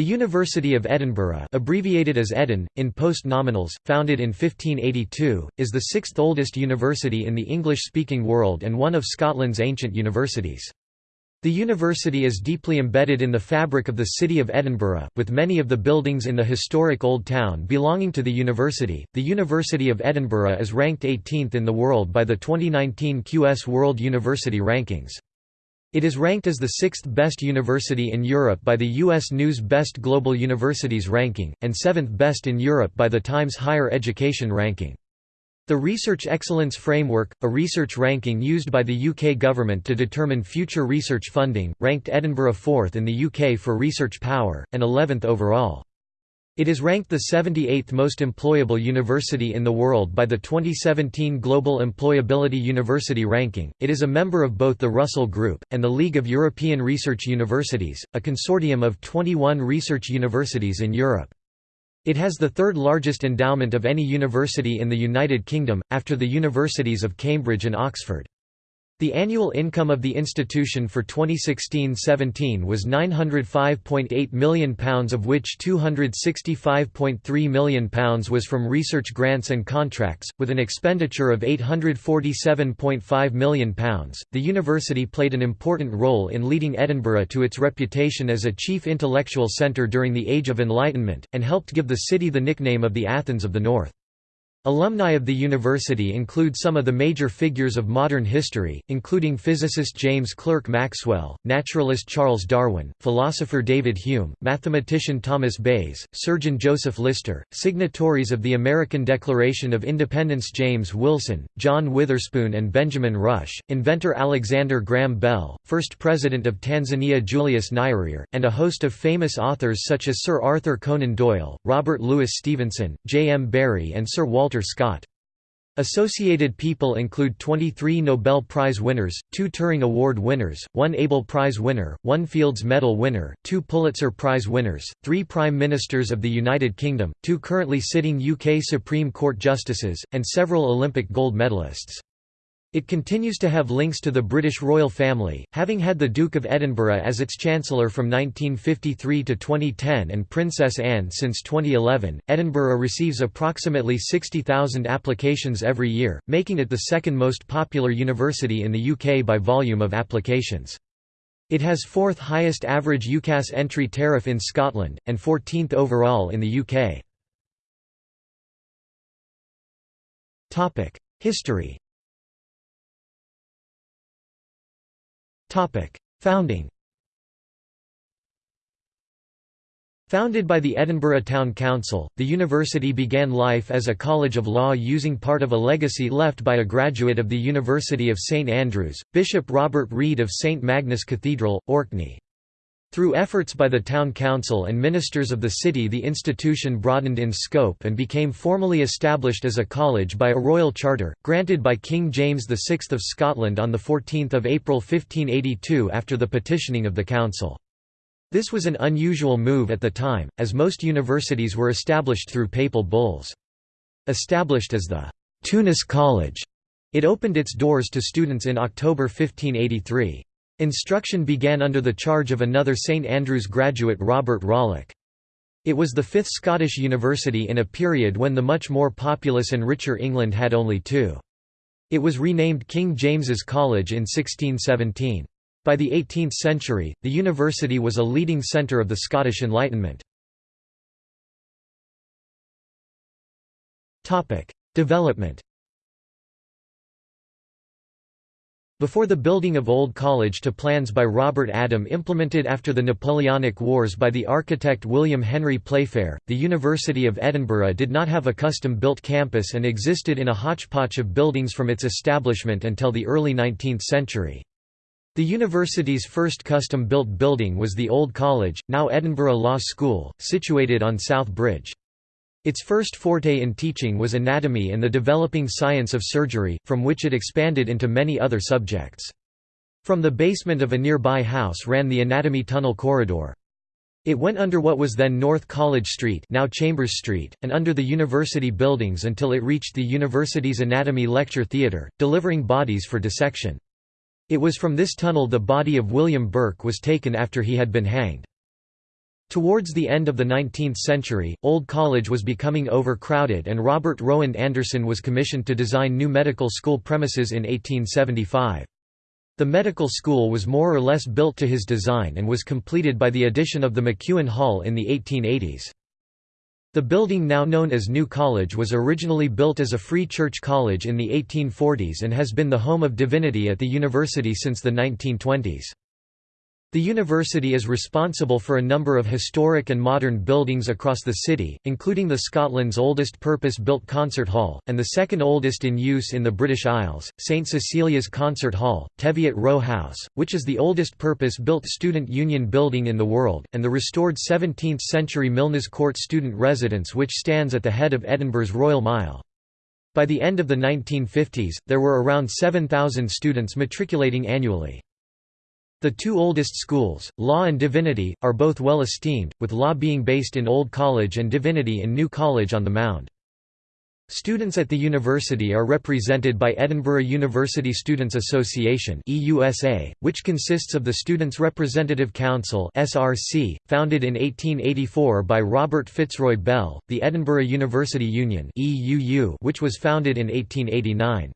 The University of Edinburgh abbreviated as Edin, in post-nominals, founded in 1582, is the sixth oldest university in the English-speaking world and one of Scotland's ancient universities. The university is deeply embedded in the fabric of the city of Edinburgh, with many of the buildings in the historic Old Town belonging to the university. The University of Edinburgh is ranked 18th in the world by the 2019 QS World University Rankings. It is ranked as the sixth best university in Europe by the U.S. News Best Global Universities ranking, and seventh best in Europe by the Times Higher Education ranking. The Research Excellence Framework, a research ranking used by the UK government to determine future research funding, ranked Edinburgh fourth in the UK for research power, and 11th overall. It is ranked the 78th most employable university in the world by the 2017 Global Employability University Ranking. It is a member of both the Russell Group and the League of European Research Universities, a consortium of 21 research universities in Europe. It has the third largest endowment of any university in the United Kingdom, after the universities of Cambridge and Oxford. The annual income of the institution for 2016–17 was £905.8 million of which £265.3 million was from research grants and contracts, with an expenditure of £847.5 million. The university played an important role in leading Edinburgh to its reputation as a chief intellectual centre during the Age of Enlightenment, and helped give the city the nickname of the Athens of the North. Alumni of the university include some of the major figures of modern history, including physicist James Clerk Maxwell, naturalist Charles Darwin, philosopher David Hume, mathematician Thomas Bayes, surgeon Joseph Lister, signatories of the American Declaration of Independence James Wilson, John Witherspoon and Benjamin Rush, inventor Alexander Graham Bell, first president of Tanzania Julius Nyerere, and a host of famous authors such as Sir Arthur Conan Doyle, Robert Louis Stevenson, J. M. Barrie and Sir Walter Walter Scott. Associated people include 23 Nobel Prize winners, two Turing Award winners, one Abel Prize winner, one Fields Medal winner, two Pulitzer Prize winners, three Prime Ministers of the United Kingdom, two currently sitting UK Supreme Court justices, and several Olympic gold medalists. It continues to have links to the British royal family, having had the Duke of Edinburgh as its Chancellor from 1953 to 2010 and Princess Anne since 2011. Edinburgh receives approximately 60,000 applications every year, making it the second most popular university in the UK by volume of applications. It has fourth highest average UCAS entry tariff in Scotland, and 14th overall in the UK. History Founding Founded by the Edinburgh Town Council, the university began life as a college of law using part of a legacy left by a graduate of the University of St Andrews, Bishop Robert Reid of St Magnus Cathedral, Orkney. Through efforts by the town council and ministers of the city the institution broadened in scope and became formally established as a college by a royal charter, granted by King James VI of Scotland on 14 April 1582 after the petitioning of the council. This was an unusual move at the time, as most universities were established through papal bulls. Established as the Tounis College, it opened its doors to students in October 1583. Instruction began under the charge of another St Andrews graduate Robert Rollock. It was the fifth Scottish university in a period when the much more populous and richer England had only two. It was renamed King James's College in 1617. By the 18th century, the university was a leading centre of the Scottish Enlightenment. Development Before the building of Old College to plans by Robert Adam implemented after the Napoleonic Wars by the architect William Henry Playfair, the University of Edinburgh did not have a custom-built campus and existed in a hodgepodge of buildings from its establishment until the early 19th century. The university's first custom-built building was the Old College, now Edinburgh Law School, situated on South Bridge. Its first forte in teaching was anatomy and the developing science of surgery, from which it expanded into many other subjects. From the basement of a nearby house ran the anatomy tunnel corridor. It went under what was then North College Street now Chambers Street, and under the university buildings until it reached the university's anatomy lecture theatre, delivering bodies for dissection. It was from this tunnel the body of William Burke was taken after he had been hanged. Towards the end of the 19th century, Old College was becoming overcrowded and Robert Rowand Anderson was commissioned to design new medical school premises in 1875. The medical school was more or less built to his design and was completed by the addition of the McEwan Hall in the 1880s. The building now known as New College was originally built as a free church college in the 1840s and has been the home of divinity at the university since the 1920s. The university is responsible for a number of historic and modern buildings across the city, including the Scotland's oldest purpose-built concert hall, and the second oldest in use in the British Isles, St Cecilia's Concert Hall, Teviot Row House, which is the oldest purpose-built student union building in the world, and the restored 17th-century Milnes Court student residence which stands at the head of Edinburgh's Royal Mile. By the end of the 1950s, there were around 7,000 students matriculating annually. The two oldest schools, Law and Divinity, are both well esteemed, with Law being based in Old College and Divinity in New College on the Mound. Students at the university are represented by Edinburgh University Students' Association which consists of the Students' Representative Council founded in 1884 by Robert Fitzroy Bell, the Edinburgh University Union which was founded in 1889.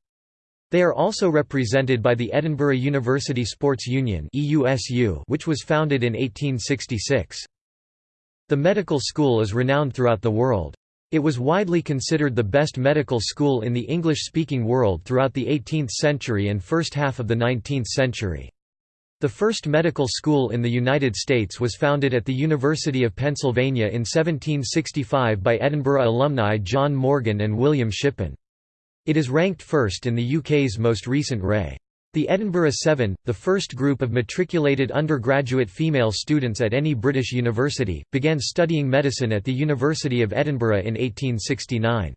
They are also represented by the Edinburgh University Sports Union which was founded in 1866. The medical school is renowned throughout the world. It was widely considered the best medical school in the English-speaking world throughout the 18th century and first half of the 19th century. The first medical school in the United States was founded at the University of Pennsylvania in 1765 by Edinburgh alumni John Morgan and William Shippen. It is ranked first in the UK's most recent Ray. The Edinburgh Seven, the first group of matriculated undergraduate female students at any British university, began studying medicine at the University of Edinburgh in 1869.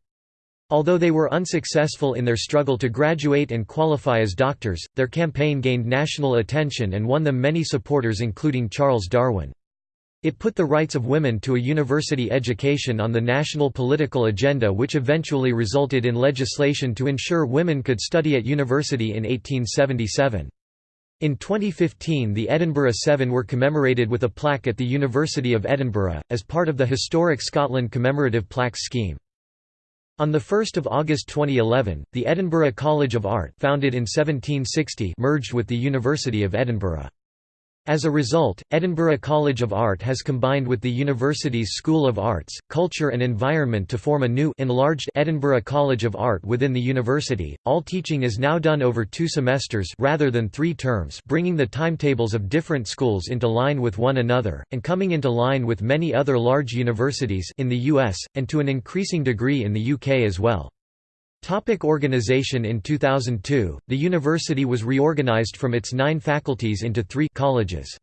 Although they were unsuccessful in their struggle to graduate and qualify as doctors, their campaign gained national attention and won them many supporters including Charles Darwin. It put the rights of women to a university education on the national political agenda which eventually resulted in legislation to ensure women could study at university in 1877. In 2015 the Edinburgh Seven were commemorated with a plaque at the University of Edinburgh, as part of the Historic Scotland Commemorative Plaques Scheme. On 1 August 2011, the Edinburgh College of Art founded in 1760 merged with the University of Edinburgh. As a result, Edinburgh College of Art has combined with the university's School of Arts, Culture and Environment to form a new enlarged Edinburgh College of Art within the university. All teaching is now done over two semesters rather than three terms, bringing the timetables of different schools into line with one another and coming into line with many other large universities in the US and to an increasing degree in the UK as well. Topic organization In 2002, the university was reorganized from its nine faculties into three colleges.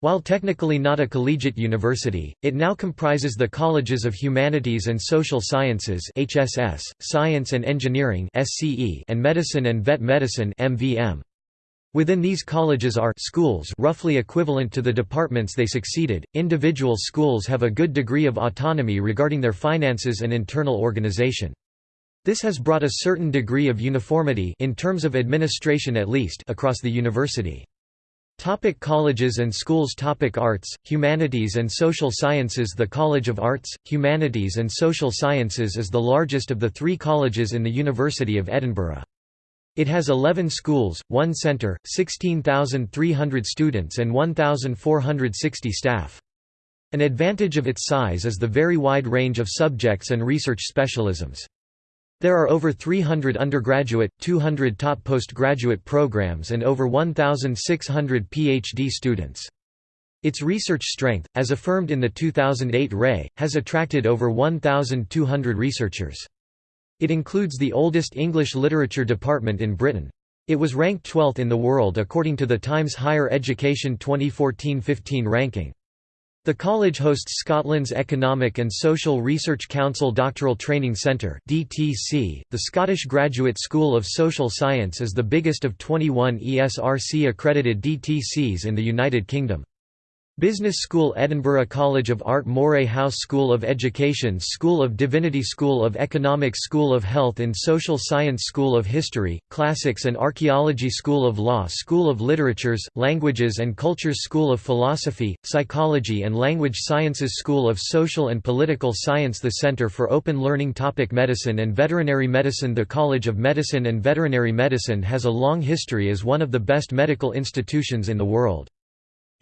While technically not a collegiate university, it now comprises the Colleges of Humanities and Social Sciences HSS, Science and Engineering SCE, and Medicine and Vet Medicine MVM. Within these colleges are schools roughly equivalent to the departments they succeeded. Individual schools have a good degree of autonomy regarding their finances and internal organization. This has brought a certain degree of uniformity in terms of administration at least across the university. Topic colleges and schools Topic Arts, Humanities and Social Sciences The College of Arts, Humanities and Social Sciences is the largest of the three colleges in the University of Edinburgh. It has 11 schools, one centre, 16,300 students and 1,460 staff. An advantage of its size is the very wide range of subjects and research specialisms. There are over 300 undergraduate, 200 top postgraduate programs and over 1,600 PhD students. Its research strength, as affirmed in the 2008 RAE, has attracted over 1,200 researchers. It includes the oldest English literature department in Britain. It was ranked 12th in the world according to the Times Higher Education 2014-15 ranking. The college hosts Scotland's Economic and Social Research Council Doctoral Training Centre (DTC). The Scottish Graduate School of Social Science is the biggest of 21 ESRC accredited DTCs in the United Kingdom. Business School Edinburgh College of Art Moray House School of Education School of Divinity School of Economics School of Health and Social Science School of History, Classics and Archaeology School of Law School of Literatures, Languages and Cultures School of Philosophy, Psychology and Language Sciences School of Social and Political Science The Centre for Open Learning Topic Medicine and Veterinary Medicine The College of Medicine and Veterinary Medicine has a long history as one of the best medical institutions in the world.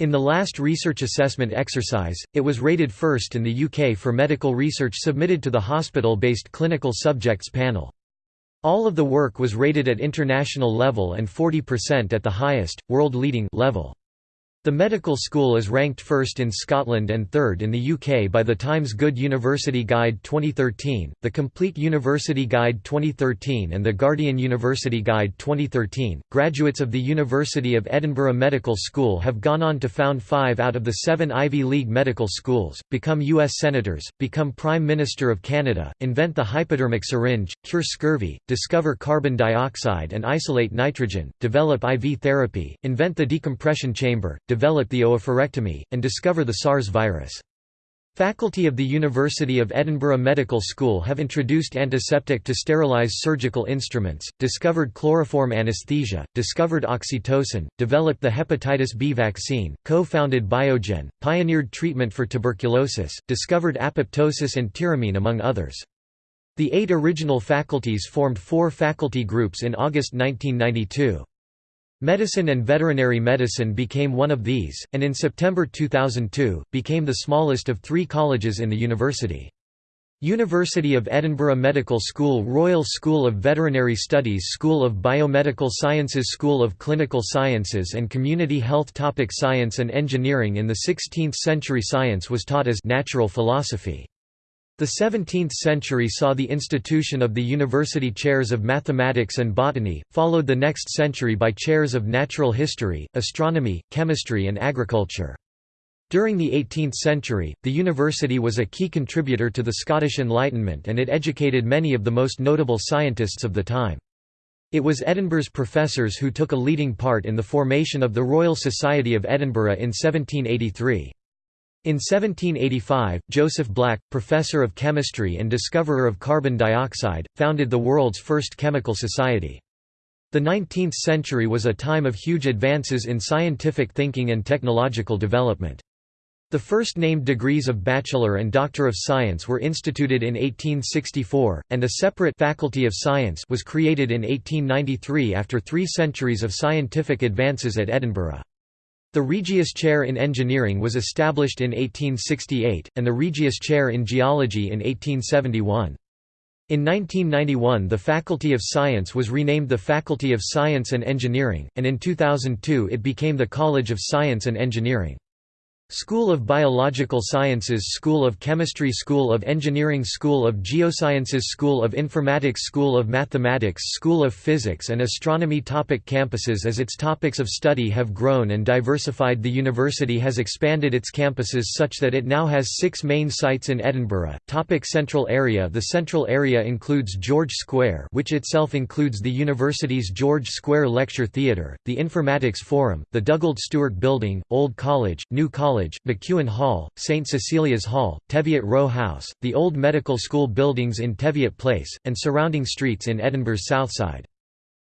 In the last research assessment exercise, it was rated first in the UK for medical research submitted to the hospital-based clinical subjects panel. All of the work was rated at international level and 40% at the highest, world-leading level. The medical school is ranked first in Scotland and third in the UK by the Times Good University Guide 2013, the Complete University Guide 2013, and the Guardian University Guide 2013. Graduates of the University of Edinburgh Medical School have gone on to found five out of the seven Ivy League medical schools, become U.S. Senators, become Prime Minister of Canada, invent the hypodermic syringe, cure scurvy, discover carbon dioxide and isolate nitrogen, develop IV therapy, invent the decompression chamber, develop the oophorectomy, and discover the SARS virus. Faculty of the University of Edinburgh Medical School have introduced antiseptic to sterilize surgical instruments, discovered chloroform anesthesia, discovered oxytocin, developed the hepatitis B vaccine, co-founded Biogen, pioneered treatment for tuberculosis, discovered apoptosis and tyramine among others. The eight original faculties formed four faculty groups in August 1992. Medicine and veterinary medicine became one of these, and in September 2002, became the smallest of three colleges in the university. University of Edinburgh Medical School Royal School of Veterinary Studies School of Biomedical Sciences School of Clinical Sciences and Community Health Topic Science and engineering In the 16th century science was taught as natural philosophy. The 17th century saw the institution of the university chairs of mathematics and botany, followed the next century by chairs of natural history, astronomy, chemistry and agriculture. During the 18th century, the university was a key contributor to the Scottish Enlightenment and it educated many of the most notable scientists of the time. It was Edinburgh's professors who took a leading part in the formation of the Royal Society of Edinburgh in 1783. In 1785, Joseph Black, professor of chemistry and discoverer of carbon dioxide, founded the world's first chemical society. The 19th century was a time of huge advances in scientific thinking and technological development. The first named degrees of Bachelor and Doctor of Science were instituted in 1864, and a separate Faculty of Science was created in 1893 after three centuries of scientific advances at Edinburgh. The Regius Chair in Engineering was established in 1868, and the Regius Chair in Geology in 1871. In 1991 the Faculty of Science was renamed the Faculty of Science and Engineering, and in 2002 it became the College of Science and Engineering. School of Biological Sciences School of Chemistry School of Engineering School of Geosciences School of Informatics School of Mathematics School of Physics and Astronomy Topic Campuses As its topics of study have grown and diversified the university has expanded its campuses such that it now has six main sites in Edinburgh. Topic Central Area The central area includes George Square which itself includes the university's George Square Lecture Theatre, the Informatics Forum, the Dugald Stewart Building, Old College, New College College, McEwan Hall, St Cecilia's Hall, Teviot Row House, the old medical school buildings in Teviot Place, and surrounding streets in Edinburgh's south side.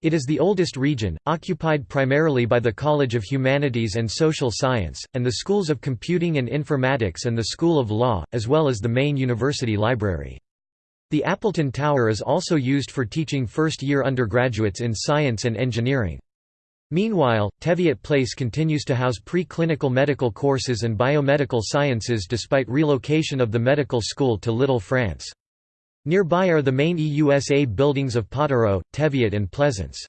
It is the oldest region, occupied primarily by the College of Humanities and Social Science, and the schools of Computing and Informatics and the School of Law, as well as the main university library. The Appleton Tower is also used for teaching first-year undergraduates in science and engineering. Meanwhile, Teviot Place continues to house pre-clinical medical courses and biomedical sciences despite relocation of the medical school to Little France. Nearby are the main EUSA buildings of Potterrow, Teviot and Pleasance.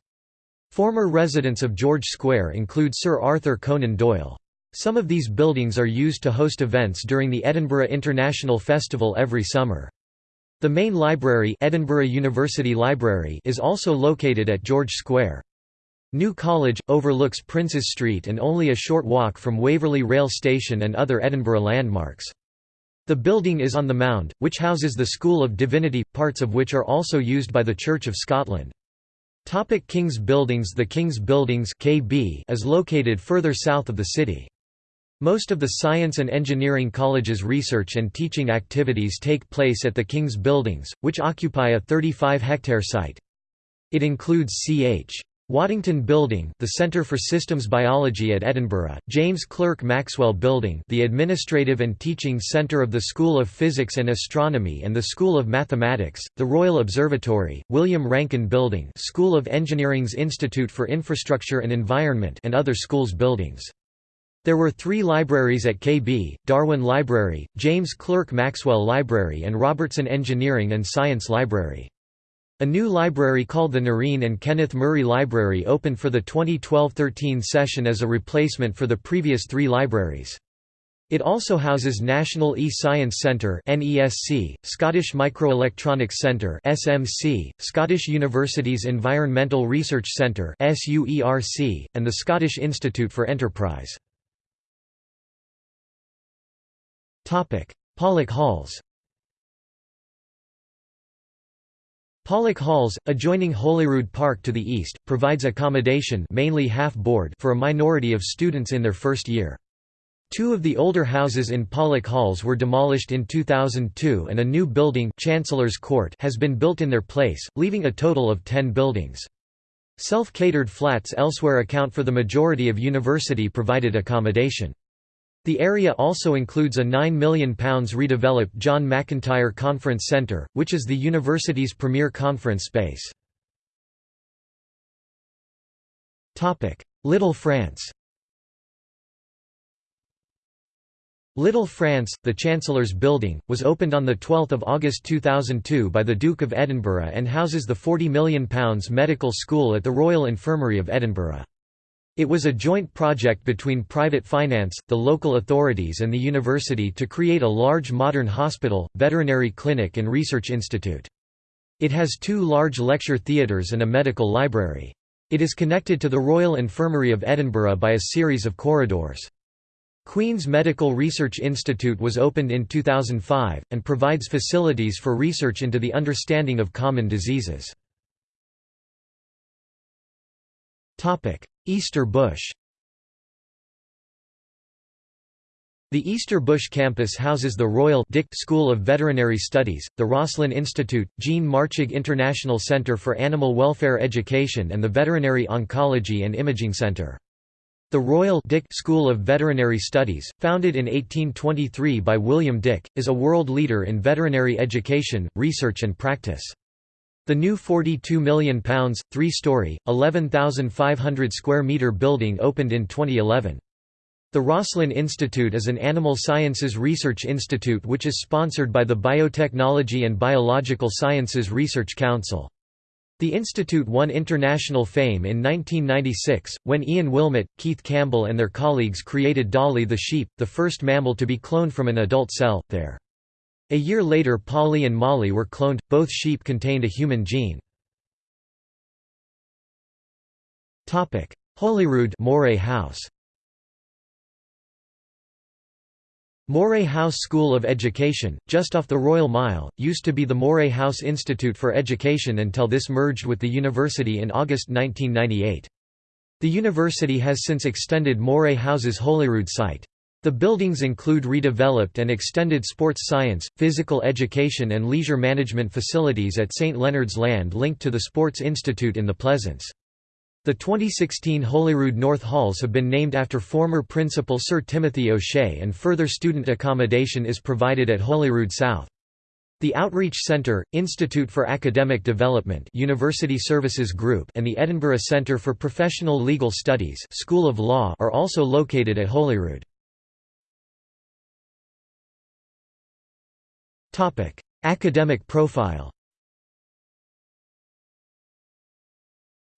Former residents of George Square include Sir Arthur Conan Doyle. Some of these buildings are used to host events during the Edinburgh International Festival every summer. The main library, Edinburgh University Library is also located at George Square. New College, overlooks Princes Street and only a short walk from Waverley Rail Station and other Edinburgh landmarks. The building is on the Mound, which houses the School of Divinity, parts of which are also used by the Church of Scotland. Topic King's Buildings The King's Buildings KB is located further south of the city. Most of the Science and Engineering College's research and teaching activities take place at the King's Buildings, which occupy a 35-hectare site. It includes Ch. Waddington Building, the Centre for Systems Biology at Edinburgh, James Clerk Maxwell Building, the administrative and teaching centre of the School of Physics and Astronomy and the School of Mathematics, the Royal Observatory, William Rankine Building, School of Engineering's Institute for Infrastructure and Environment, and other schools buildings. There were three libraries at KB, Darwin Library, James Clerk Maxwell Library and Robertson Engineering and Science Library. A new library called the Noreen and Kenneth Murray Library opened for the 2012–13 session as a replacement for the previous three libraries. It also houses National E-Science Centre (NESC), Scottish Microelectronics Centre (SMC), Scottish University's Environmental Research Centre (SUERC), and the Scottish Institute for Enterprise. Topic: Pollock Halls. Pollock Halls, adjoining Holyrood Park to the east, provides accommodation mainly half-board for a minority of students in their first year. Two of the older houses in Pollock Halls were demolished in 2002 and a new building Chancellor's Court has been built in their place, leaving a total of ten buildings. Self-catered flats elsewhere account for the majority of university-provided accommodation. The area also includes a £9 million redeveloped John McIntyre Conference Centre, which is the university's premier conference space. Little France Little France, the Chancellor's Building, was opened on 12 August 2002 by the Duke of Edinburgh and houses the £40 million medical school at the Royal Infirmary of Edinburgh. It was a joint project between private finance, the local authorities and the university to create a large modern hospital, veterinary clinic and research institute. It has two large lecture theatres and a medical library. It is connected to the Royal Infirmary of Edinburgh by a series of corridors. Queen's Medical Research Institute was opened in 2005, and provides facilities for research into the understanding of common diseases. Easter Bush The Easter Bush campus houses the Royal Dick School of Veterinary Studies, the Roslin Institute, Jean Marchig International Center for Animal Welfare Education and the Veterinary Oncology and Imaging Center. The Royal Dick School of Veterinary Studies, founded in 1823 by William Dick, is a world leader in veterinary education, research and practice. The new £42 million, three-storey, 11,500 square metre building opened in 2011. The Roslin Institute is an animal sciences research institute which is sponsored by the Biotechnology and Biological Sciences Research Council. The institute won international fame in 1996, when Ian Wilmut, Keith Campbell and their colleagues created Dolly the sheep, the first mammal to be cloned from an adult cell, there. A year later Polly and Molly were cloned, both sheep contained a human gene. Holyrood Moray House Moray House School of Education, just off the Royal Mile, used to be the Moray House Institute for Education until this merged with the university in August 1998. The university has since extended Moray House's Holyrood site. The buildings include redeveloped and extended sports science, physical education and leisure management facilities at St Leonard's Land linked to the Sports Institute in the Pleasance. The 2016 Holyrood North Halls have been named after former Principal Sir Timothy O'Shea and further student accommodation is provided at Holyrood South. The Outreach Centre, Institute for Academic Development University Services Group and the Edinburgh Centre for Professional Legal Studies School of Law are also located at Holyrood. Topic: Academic profile.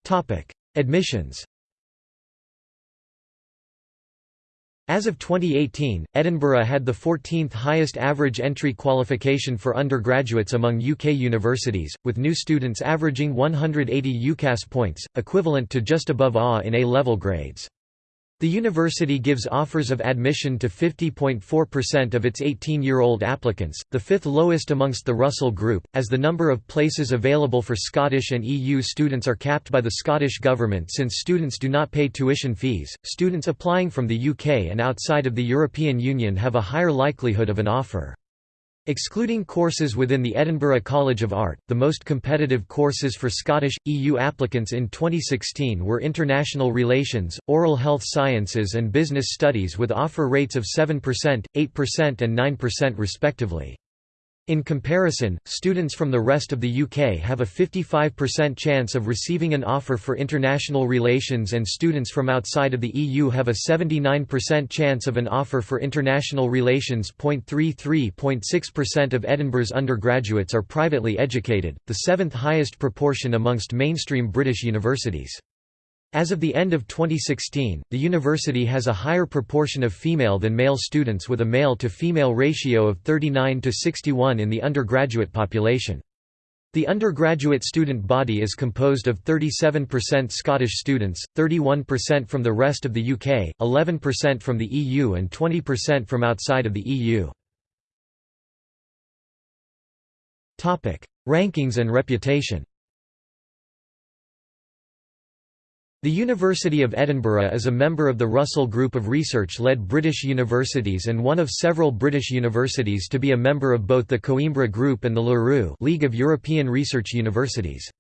Topic: Admissions. As of 2018, Edinburgh had the 14th highest average entry qualification for undergraduates among UK universities, with new students averaging 180 UCAS points, equivalent to just above A in A-level grades. The university gives offers of admission to 50.4% of its 18-year-old applicants, the fifth lowest amongst the Russell Group, as the number of places available for Scottish and EU students are capped by the Scottish Government since students do not pay tuition fees. Students applying from the UK and outside of the European Union have a higher likelihood of an offer. Excluding courses within the Edinburgh College of Art, the most competitive courses for Scottish, EU applicants in 2016 were International Relations, Oral Health Sciences and Business Studies with offer rates of 7%, 8% and 9% respectively. In comparison, students from the rest of the UK have a 55% chance of receiving an offer for international relations and students from outside of the EU have a 79% chance of an offer for international relations. 33.6% of Edinburgh's undergraduates are privately educated, the seventh highest proportion amongst mainstream British universities. As of the end of 2016, the university has a higher proportion of female than male students with a male-to-female ratio of 39 to 61 in the undergraduate population. The undergraduate student body is composed of 37% Scottish students, 31% from the rest of the UK, 11% from the EU and 20% from outside of the EU. Rankings and reputation The University of Edinburgh is a member of the Russell Group of research-led British universities and one of several British universities to be a member of both the Coimbra Group and the LERU League of European Research Universities.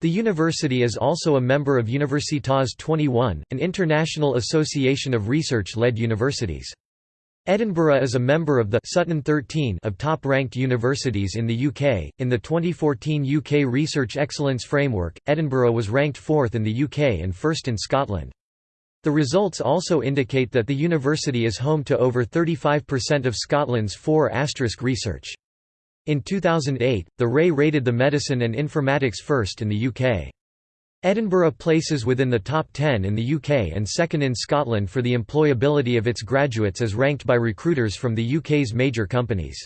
The university is also a member of Universitas 21, an international association of research-led universities. Edinburgh is a member of the Sutton 13 of top-ranked universities in the UK. In the 2014 UK Research Excellence Framework, Edinburgh was ranked fourth in the UK and first in Scotland. The results also indicate that the university is home to over 35% of Scotland's 4 asterisk research. In 2008, the RAI rated the medicine and informatics first in the UK. Edinburgh places within the top 10 in the UK and second in Scotland for the employability of its graduates as ranked by recruiters from the UK's major companies.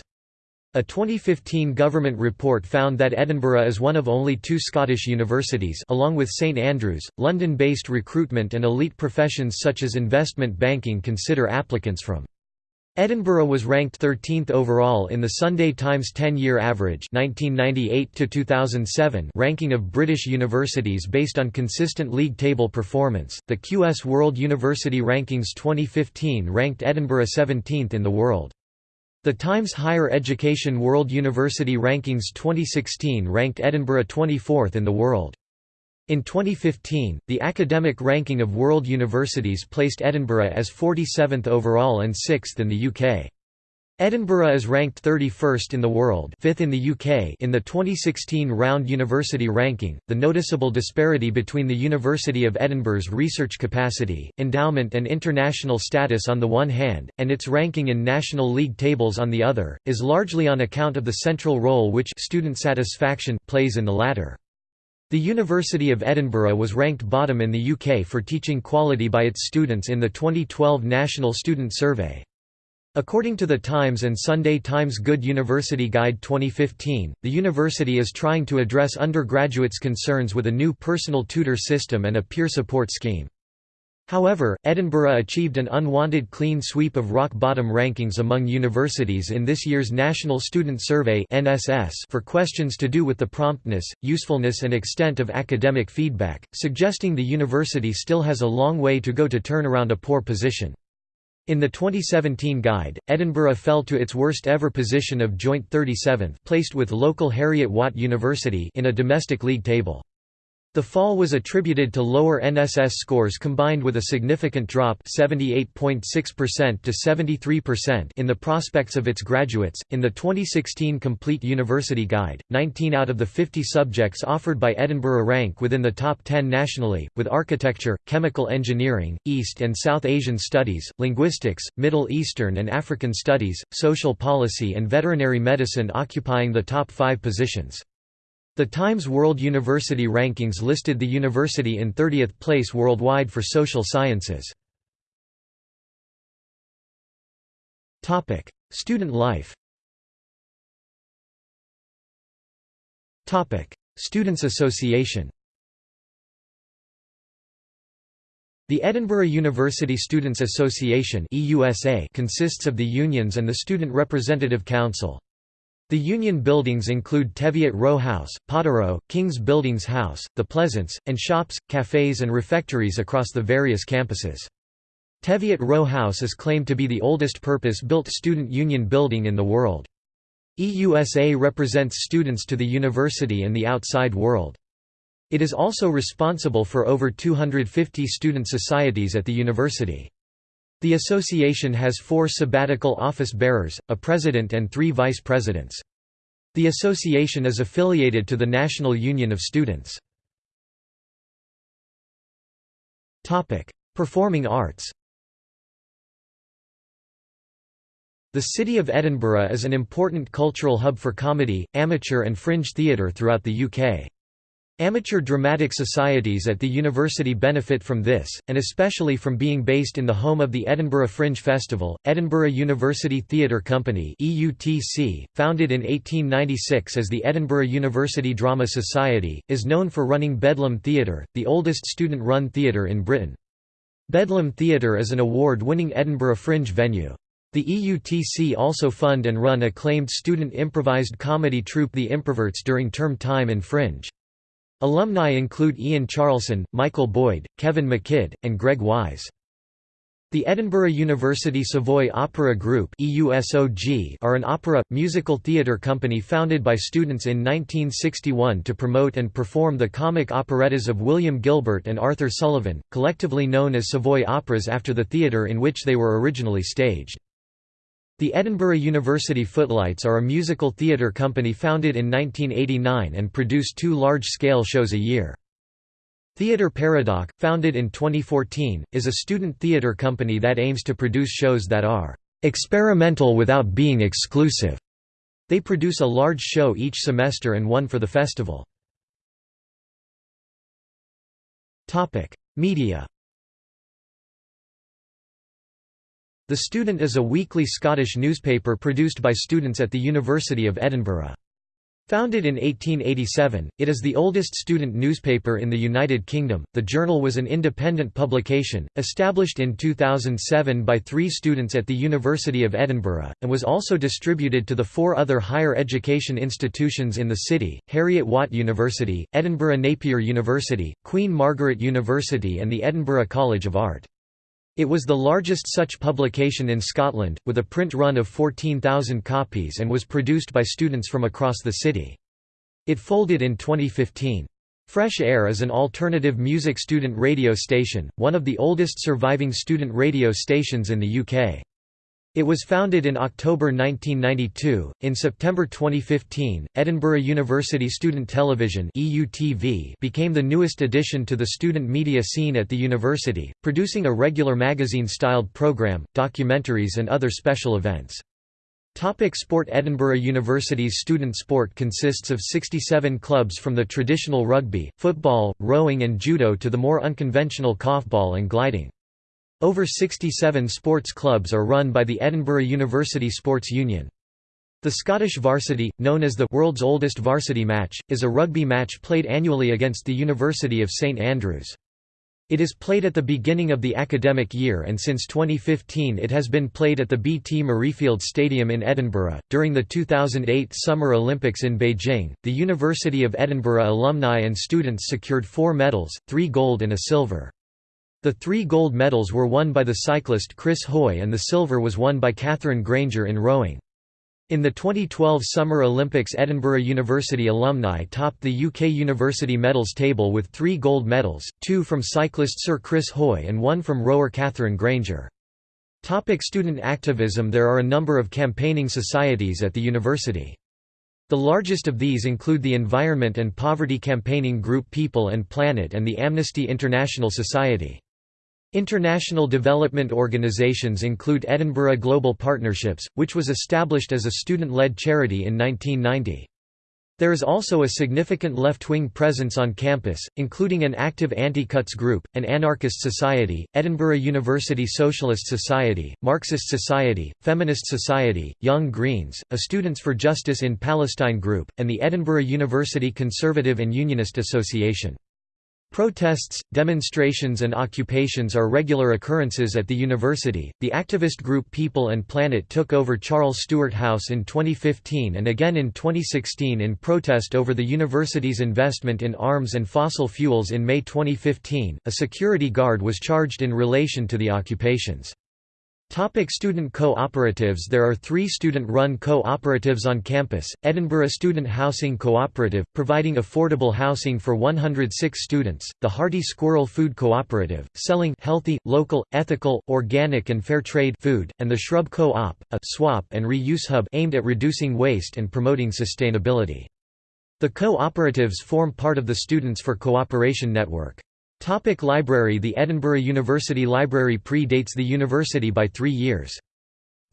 A 2015 government report found that Edinburgh is one of only two Scottish universities along with St Andrews, London-based recruitment and elite professions such as investment banking consider applicants from Edinburgh was ranked 13th overall in the Sunday Times 10-year average 1998 ranking of British universities based on consistent league table performance. The QS World University Rankings 2015 ranked Edinburgh 17th in the world. The Times Higher Education World University Rankings 2016 ranked Edinburgh 24th in the world. In 2015, the academic ranking of world universities placed Edinburgh as 47th overall and 6th in the UK. Edinburgh is ranked 31st in the world, 5th in the UK in the 2016 Round University Ranking. The noticeable disparity between the University of Edinburgh's research capacity, endowment and international status on the one hand, and its ranking in national league tables on the other, is largely on account of the central role which student satisfaction plays in the latter. The University of Edinburgh was ranked bottom in the UK for teaching quality by its students in the 2012 National Student Survey. According to the Times and Sunday Times Good University Guide 2015, the university is trying to address undergraduates' concerns with a new personal tutor system and a peer support scheme. However, Edinburgh achieved an unwanted clean sweep of rock-bottom rankings among universities in this year's National Student Survey for questions to do with the promptness, usefulness and extent of academic feedback, suggesting the university still has a long way to go to turn around a poor position. In the 2017 guide, Edinburgh fell to its worst ever position of joint 37th placed with local Heriot Watt University in a domestic league table. The fall was attributed to lower NSS scores combined with a significant drop 78.6% to 73% in the prospects of its graduates. In the 2016 Complete University Guide, 19 out of the 50 subjects offered by Edinburgh rank within the top 10 nationally, with architecture, chemical engineering, East and South Asian studies, linguistics, Middle Eastern and African studies, social policy and veterinary medicine occupying the top 5 positions. The Times World University Rankings listed the university in 30th place worldwide for social sciences. Student life Students' Association The Edinburgh University Students' Association consists of the unions and the Student Representative Council. The union buildings include Teviot Row House, Potterrow, King's Buildings House, The Pleasance, and shops, cafes and refectories across the various campuses. Teviot Row House is claimed to be the oldest purpose-built student union building in the world. EUSA represents students to the university and the outside world. It is also responsible for over 250 student societies at the university. The association has four sabbatical office bearers, a president and three vice presidents. The association is affiliated to the National Union of Students. Performing arts The City of Edinburgh is an important cultural hub for comedy, amateur and fringe theatre throughout the UK. Amateur dramatic societies at the university benefit from this, and especially from being based in the home of the Edinburgh Fringe Festival. Edinburgh University Theatre Company (EUTC), founded in 1896 as the Edinburgh University Drama Society, is known for running Bedlam Theatre, the oldest student-run theatre in Britain. Bedlam Theatre is an award-winning Edinburgh Fringe venue. The EUTC also fund and run acclaimed student improvised comedy troupe The Improverts during term time in Fringe. Alumni include Ian Charleson, Michael Boyd, Kevin McKidd, and Greg Wise. The Edinburgh University Savoy Opera Group are an opera, musical theatre company founded by students in 1961 to promote and perform the comic operettas of William Gilbert and Arthur Sullivan, collectively known as Savoy Operas after the theatre in which they were originally staged. The Edinburgh University Footlights are a musical theatre company founded in 1989 and produce two large-scale shows a year. Theatre Paradox, founded in 2014, is a student theatre company that aims to produce shows that are "...experimental without being exclusive." They produce a large show each semester and one for the festival. Media The Student is a weekly Scottish newspaper produced by students at the University of Edinburgh. Founded in 1887, it is the oldest student newspaper in the United Kingdom. The journal was an independent publication, established in 2007 by three students at the University of Edinburgh, and was also distributed to the four other higher education institutions in the city Heriot Watt University, Edinburgh Napier University, Queen Margaret University, and the Edinburgh College of Art. It was the largest such publication in Scotland, with a print run of 14,000 copies and was produced by students from across the city. It folded in 2015. Fresh Air is an alternative music student radio station, one of the oldest surviving student radio stations in the UK. It was founded in October 1992. In September 2015, Edinburgh University Student Television (EUTV) became the newest addition to the student media scene at the university, producing a regular magazine-styled program, documentaries and other special events. Topic sport Edinburgh University's student sport consists of 67 clubs from the traditional rugby, football, rowing and judo to the more unconventional korfball and gliding. Over 67 sports clubs are run by the Edinburgh University Sports Union. The Scottish varsity, known as the world's oldest varsity match, is a rugby match played annually against the University of St Andrews. It is played at the beginning of the academic year and since 2015 it has been played at the BT Murrayfield Stadium in Edinburgh. During the 2008 Summer Olympics in Beijing, the University of Edinburgh alumni and students secured four medals, three gold and a silver. The three gold medals were won by the cyclist Chris Hoy and the silver was won by Katherine Grainger in rowing. In the 2012 Summer Olympics Edinburgh University alumni topped the UK University medals table with three gold medals, two from cyclist Sir Chris Hoy and one from rower Katherine Grainger. Topic student activism There are a number of campaigning societies at the university. The largest of these include the Environment and Poverty Campaigning Group People and Planet and the Amnesty International Society. International development organizations include Edinburgh Global Partnerships, which was established as a student-led charity in 1990. There is also a significant left-wing presence on campus, including an active anti-cuts group, an anarchist society, Edinburgh University Socialist Society, Marxist Society, Feminist Society, Young Greens, a Students for Justice in Palestine group, and the Edinburgh University Conservative and Unionist Association. Protests, demonstrations and occupations are regular occurrences at the university. The activist group People and Planet took over Charles Stewart House in 2015 and again in 2016 in protest over the university's investment in arms and fossil fuels in May 2015. A security guard was charged in relation to the occupations. Topic student co-operatives There are three student-run co-operatives on campus, Edinburgh Student Housing Cooperative, providing affordable housing for 106 students, the Hearty Squirrel Food Cooperative, selling healthy, local, ethical, organic and fair trade food, and the Shrub Co-op, a swap and reuse hub aimed at reducing waste and promoting sustainability. The co-operatives form part of the Students for Cooperation Network. Topic library The Edinburgh University Library predates the university by three years.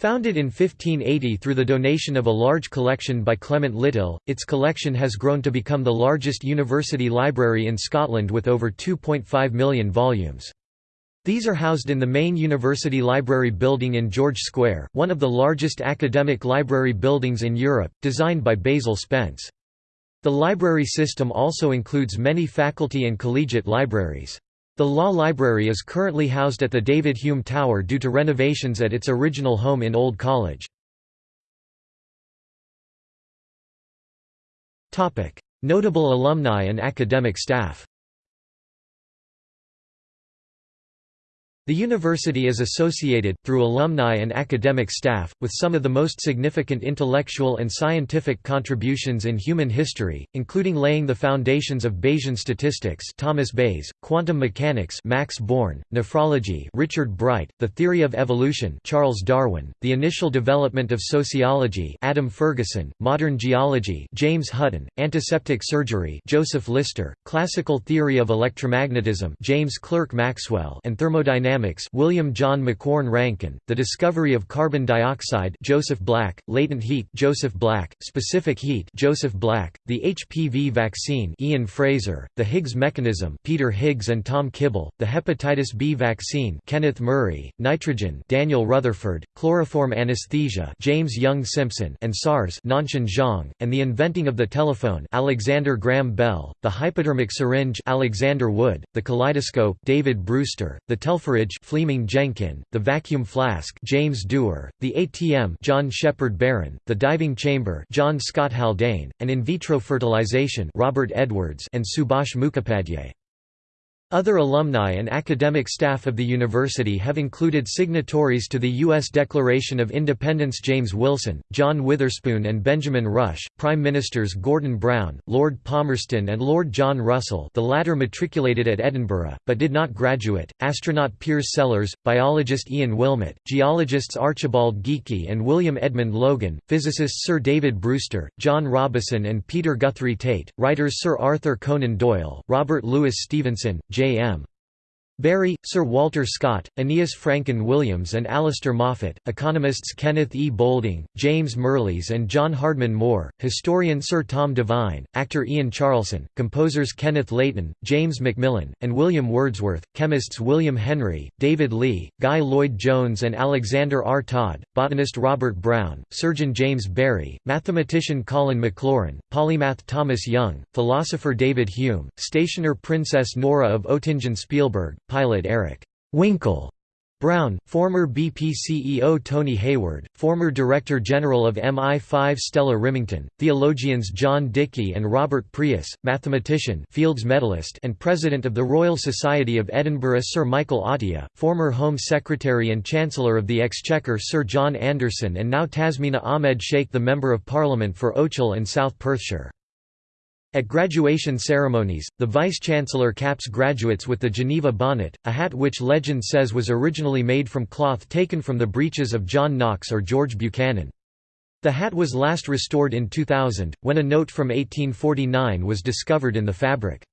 Founded in 1580 through the donation of a large collection by Clement Litill, its collection has grown to become the largest university library in Scotland with over 2.5 million volumes. These are housed in the main university library building in George Square, one of the largest academic library buildings in Europe, designed by Basil Spence. The library system also includes many faculty and collegiate libraries. The Law Library is currently housed at the David Hume Tower due to renovations at its original home in Old College. Notable alumni and academic staff The university is associated, through alumni and academic staff, with some of the most significant intellectual and scientific contributions in human history, including laying the foundations of Bayesian statistics Thomas Bayes, quantum mechanics Max Born, nephrology Richard Bright, the theory of evolution Charles Darwin, the initial development of sociology Adam Ferguson, modern geology James Hutton, antiseptic surgery Joseph Lister, classical theory of electromagnetism James Clerk Maxwell and thermodynamics William John Macquorn Rankine, the discovery of carbon dioxide Joseph Black, latent heat Joseph Black, specific heat Joseph Black, the HPV vaccine Ian Fraser, the Higgs mechanism Peter Higgs and Tom Kibble, the hepatitis B vaccine Kenneth Murray, nitrogen Daniel Rutherford, chloroform anesthesia James Young Simpson and SARS Nanshan Zhang, and the inventing of the telephone Alexander Graham Bell, the hypodermic syringe Alexander Wood, the kaleidoscope David Brewster, the telpherage Fleeming Jenkin, the vacuum flask James Dewar, the ATM John Shepherd-Barron, the diving chamber John Scott Haldane, and in vitro fertilization Robert Edwards and Subhash Mukhopadhyay. Other alumni and academic staff of the university have included signatories to the U.S. Declaration of Independence James Wilson, John Witherspoon and Benjamin Rush, Prime Ministers Gordon Brown, Lord Palmerston and Lord John Russell the latter matriculated at Edinburgh, but did not graduate, astronaut Piers Sellers, biologist Ian Wilmut, geologists Archibald Geikie and William Edmund Logan, physicists Sir David Brewster, John Robison and Peter Guthrie Tait, writers Sir Arthur Conan Doyle, Robert Louis Stevenson, J.M. Barrie, Sir Walter Scott, Aeneas Francon Williams and Alistair Moffat, economists Kenneth E. Boulding, James Mirrlees and John Hardman Moore, historian Sir Tom Devine, actor Ian Charleson, composers Kenneth Leighton, James Macmillan, and William Wordsworth, chemists William Henry, David Leigh, Guy Lloyd-Jones and Alexander R. Todd, botanist Robert Brown, surgeon James Barry, mathematician Colin Maclaurin, polymath Thomas Young, philosopher David Hume, stationer Princess Nora of Oettingen-Spielberg, pilot Eric Winkle Brown, former BP CEO Tony Hayward, former Director General of MI5 Stella Rimington, theologians John Dickie and Robert Preus, mathematician Fields Medalist and President of the Royal Society of Edinburgh Sir Michael Atiyah, former Home Secretary and Chancellor of the Exchequer Sir John Anderson and now Tasmina Ahmed Sheikh the Member of Parliament for Ochil and South Perthshire. At graduation ceremonies, the vice-chancellor caps graduates with the Geneva bonnet, a hat which legend says was originally made from cloth taken from the breeches of John Knox or George Buchanan. The hat was last restored in 2000, when a note from 1849 was discovered in the fabric.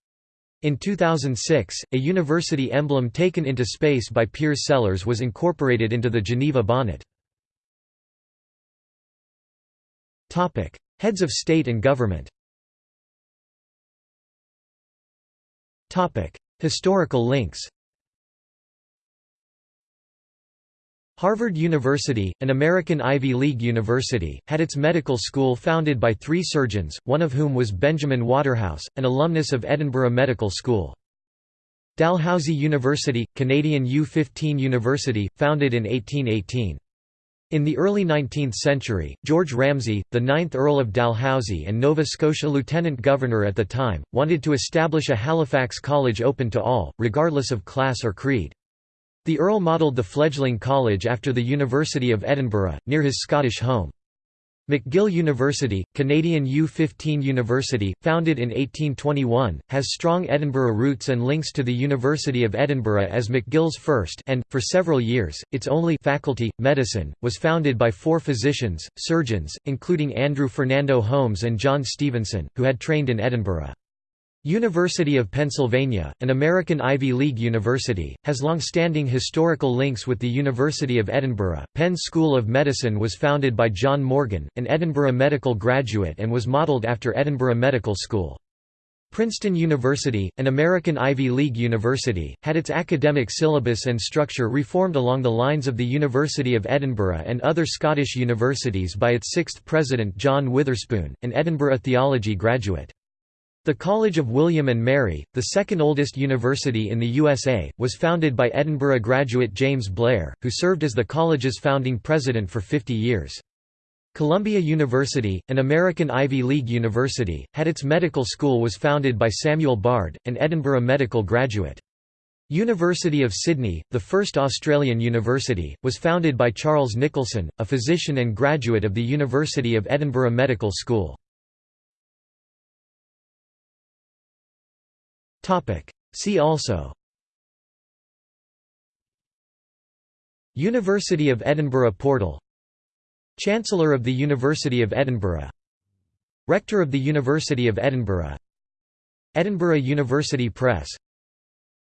In 2006, a university emblem taken into space by Piers Sellers was incorporated into the Geneva bonnet. Heads of state and government Historical links Harvard University, an American Ivy League university, had its medical school founded by three surgeons, one of whom was Benjamin Waterhouse, an alumnus of Edinburgh Medical School. Dalhousie University, Canadian U15 University, founded in 1818. In the early 19th century, George Ramsay, the 9th Earl of Dalhousie and Nova Scotia Lieutenant Governor at the time, wanted to establish a Halifax college open to all, regardless of class or creed. The Earl modelled the fledgling college after the University of Edinburgh, near his Scottish home. McGill University, Canadian U15 University, founded in 1821, has strong Edinburgh roots and links to the University of Edinburgh as McGill's first and, for several years, its only faculty, medicine, was founded by four physicians, surgeons, including Andrew Fernando Holmes and John Stevenson, who had trained in Edinburgh. University of Pennsylvania, an American Ivy League university, has long-standing historical links with the University of Edinburgh. Penn School of Medicine was founded by John Morgan, an Edinburgh medical graduate and was modeled after Edinburgh Medical School. Princeton University, an American Ivy League university, had its academic syllabus and structure reformed along the lines of the University of Edinburgh and other Scottish universities by its sixth president John Witherspoon, an Edinburgh theology graduate. The College of William and Mary, the second oldest university in the USA, was founded by Edinburgh graduate James Blair, who served as the college's founding president for 50 years. Columbia University, an American Ivy League university, had its medical school was founded by Samuel Bard, an Edinburgh medical graduate. University of Sydney, the first Australian university, was founded by Charles Nicholson, a physician and graduate of the University of Edinburgh Medical School. See also. University of Edinburgh portal. Chancellor of the University of Edinburgh. Rector of the University of Edinburgh. Edinburgh University Press.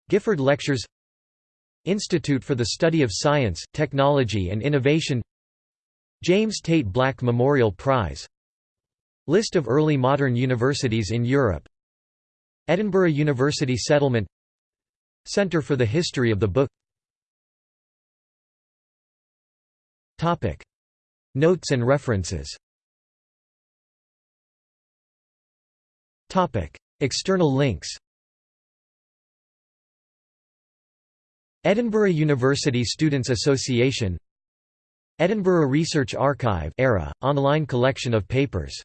Gifford Lectures. Institute for the Study of Science, Technology and Innovation. James Tait Black Memorial Prize. List of early modern universities in Europe Edinburgh University Settlement Centre for the History of the Book Topic. Notes and references Topic. External links Edinburgh University Students Association Edinburgh Research Archive era, online collection of papers